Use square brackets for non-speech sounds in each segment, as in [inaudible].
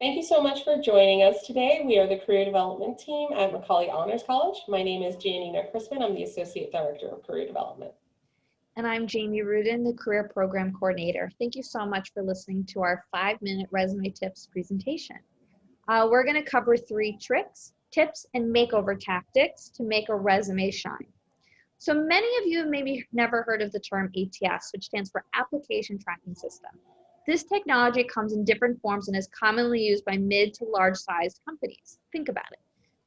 Thank you so much for joining us today. We are the Career Development Team at Macaulay Honors College. My name is Janina Crispin. I'm the Associate Director of Career Development. And I'm Jamie Rudin, the Career Program Coordinator. Thank you so much for listening to our five-minute resume tips presentation. Uh, we're gonna cover three tricks, tips, and makeover tactics to make a resume shine. So many of you have maybe never heard of the term ATS, which stands for Application Tracking System. This technology comes in different forms and is commonly used by mid to large sized companies. Think about it.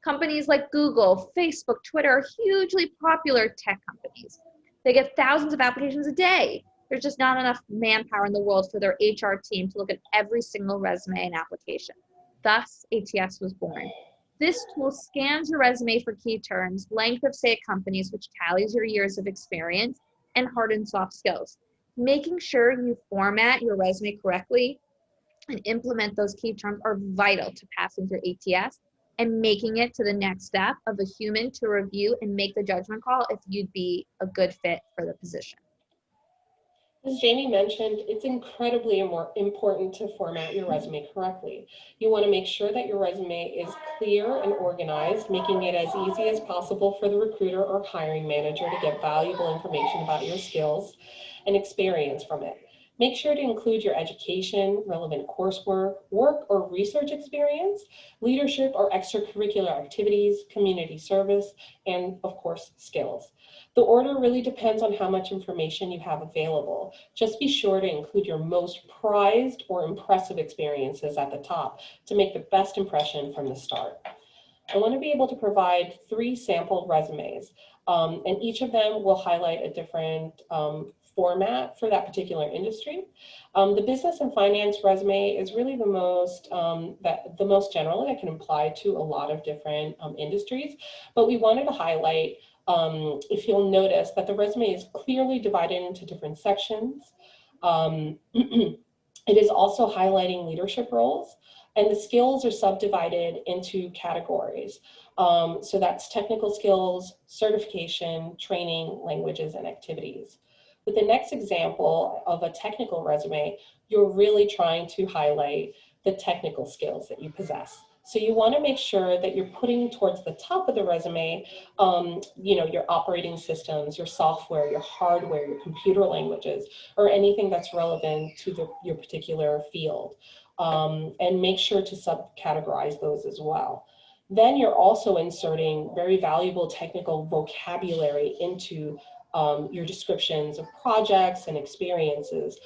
Companies like Google, Facebook, Twitter are hugely popular tech companies. They get thousands of applications a day. There's just not enough manpower in the world for their HR team to look at every single resume and application. Thus, ATS was born. This tool scans your resume for key terms, length of stay at companies, which tallies your years of experience, and hard and soft skills making sure you format your resume correctly and implement those key terms are vital to passing through ATS and making it to the next step of a human to review and make the judgment call if you'd be a good fit for the position. As Jamie mentioned, it's incredibly important to format your resume correctly. You want to make sure that your resume is clear and organized, making it as easy as possible for the recruiter or hiring manager to get valuable information about your skills and experience from it. Make sure to include your education, relevant coursework, work or research experience, leadership or extracurricular activities, community service, and of course, skills. The order really depends on how much information you have available. Just be sure to include your most prized or impressive experiences at the top to make the best impression from the start. I want to be able to provide three sample resumes, um, and each of them will highlight a different um, format for that particular industry. Um, the business and finance resume is really the most um, that the most general that can apply to a lot of different um, industries, but we wanted to highlight um, if you'll notice that the resume is clearly divided into different sections. Um, [clears throat] it is also highlighting leadership roles and the skills are subdivided into categories. Um, so that's technical skills, certification, training, languages, and activities. With the next example of a technical resume, you're really trying to highlight the technical skills that you possess. So you want to make sure that you're putting towards the top of the resume, um, you know, your operating systems, your software, your hardware, your computer languages, or anything that's relevant to the, your particular field. Um, and make sure to subcategorize those as well. Then you're also inserting very valuable technical vocabulary into um, your descriptions of projects and experiences.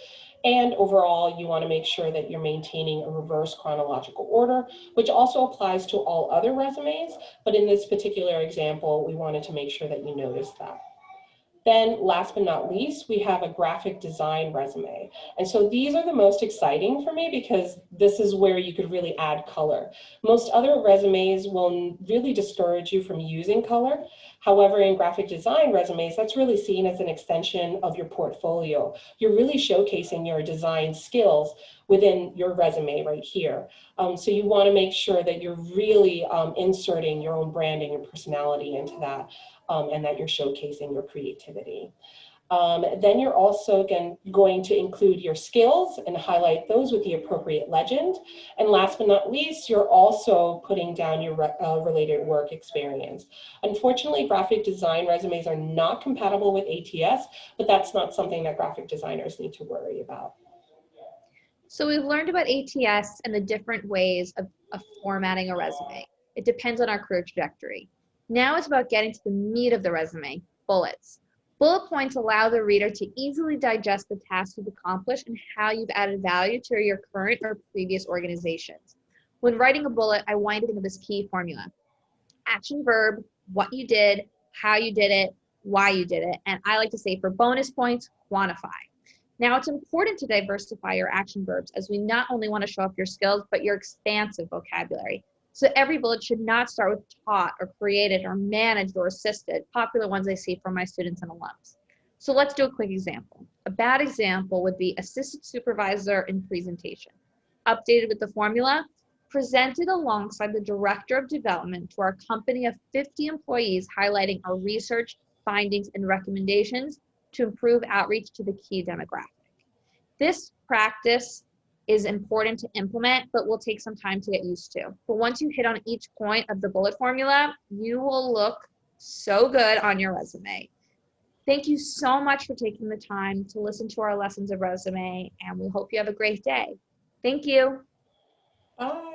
And overall, you want to make sure that you're maintaining a reverse chronological order, which also applies to all other resumes. But in this particular example, we wanted to make sure that you notice that. Then last but not least, we have a graphic design resume. And so these are the most exciting for me because this is where you could really add color. Most other resumes will really discourage you from using color. However, in graphic design resumes, that's really seen as an extension of your portfolio. You're really showcasing your design skills within your resume right here. Um, so you wanna make sure that you're really um, inserting your own branding and personality into that um, and that you're showcasing your creativity. Um, then you're also again going to include your skills and highlight those with the appropriate legend. And last but not least, you're also putting down your re uh, related work experience. Unfortunately, graphic design resumes are not compatible with ATS, but that's not something that graphic designers need to worry about. So we've learned about ATS and the different ways of, of formatting a resume. It depends on our career trajectory. Now it's about getting to the meat of the resume, bullets. Bullet points allow the reader to easily digest the tasks you've accomplished and how you've added value to your current or previous organizations. When writing a bullet, I want you to think of this key formula. Action verb, what you did, how you did it, why you did it, and I like to say for bonus points, quantify. Now it's important to diversify your action verbs as we not only want to show off your skills, but your expansive vocabulary. So every bullet should not start with taught or created or managed or assisted, popular ones I see from my students and alums. So let's do a quick example. A bad example would be assistant supervisor in presentation. Updated with the formula, presented alongside the director of development to our company of 50 employees highlighting our research, findings, and recommendations to improve outreach to the key demographic. This practice is important to implement, but will take some time to get used to. But once you hit on each point of the bullet formula, you will look so good on your resume. Thank you so much for taking the time to listen to our lessons of resume, and we hope you have a great day. Thank you. Bye.